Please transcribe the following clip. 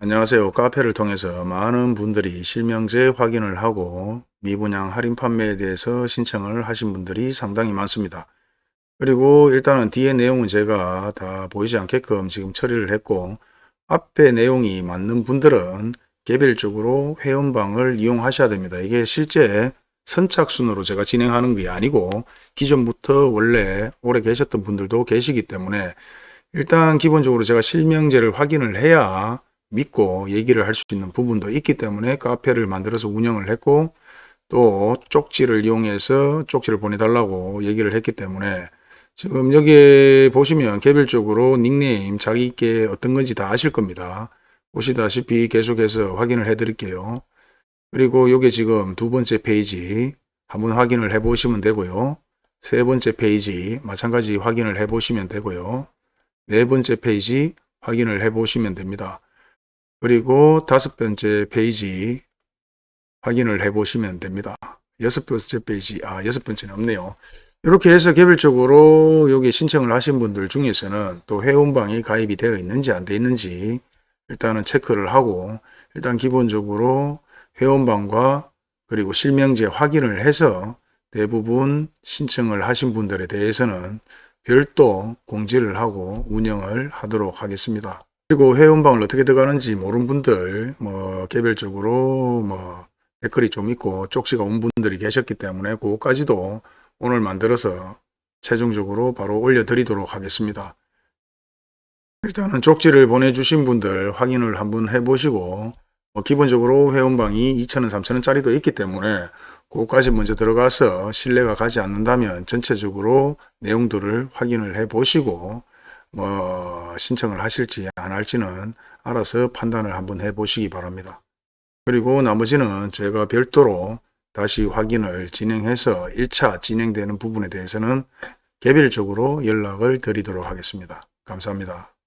안녕하세요. 카페를 통해서 많은 분들이 실명제 확인을 하고 미분양 할인 판매에 대해서 신청을 하신 분들이 상당히 많습니다. 그리고 일단은 뒤에 내용은 제가 다 보이지 않게끔 지금 처리를 했고 앞에 내용이 맞는 분들은 개별적으로 회원방을 이용하셔야 됩니다. 이게 실제 선착순으로 제가 진행하는 게 아니고 기존부터 원래 오래 계셨던 분들도 계시기 때문에 일단 기본적으로 제가 실명제를 확인을 해야 믿고 얘기를 할 수 있는 부분도 있기 때문에 카페를 만들어서 운영을 했고 또 쪽지를 이용해서 쪽지를 보내달라고 얘기를 했기 때문에 지금 여기 보시면 개별적으로 닉네임 자기께 어떤 건지 다 아실 겁니다. 보시다시피 계속해서 확인을 해 드릴게요. 그리고 요게 지금 두 번째 페이지 한번 확인을 해 보시면 되고요. 세 번째 페이지 마찬가지 확인을 해 보시면 되고요. 네 번째 페이지 확인을 해 보시면 됩니다. 그리고 다섯 번째 페이지 확인을 해 보시면 됩니다. 여섯 번째 페이지, 아, 여섯 번째는 없네요. 이렇게 해서 개별적으로 여기 신청을 하신 분들 중에서는 또 회원방이 가입이 되어 있는지 안 되어 있는지 일단은 체크를 하고 일단 기본적으로 회원방과 그리고 실명제 확인을 해서 대부분 신청을 하신 분들에 대해서는 별도 공지를 하고 운영을 하도록 하겠습니다. 그리고 회원방을 어떻게 들어가는지 모르는 분들 뭐 개별적으로 뭐 댓글이 좀 있고 쪽지가 온 분들이 계셨기 때문에 그거까지도 오늘 만들어서 최종적으로 바로 올려드리도록 하겠습니다. 일단은 쪽지를 보내주신 분들 확인을 한번 해보시고 뭐 기본적으로 회원방이 2,000원, 3,000원짜리도 있기 때문에 그거까지 먼저 들어가서 신뢰가 가지 않는다면 전체적으로 내용들을 확인을 해 보시고 뭐 신청을 하실지 안 할지는 알아서 판단을 한번 해 보시기 바랍니다. 그리고 나머지는 제가 별도로 다시 확인을 진행해서 1차 진행되는 부분에 대해서는 개별적으로 연락을 드리도록 하겠습니다. 감사합니다.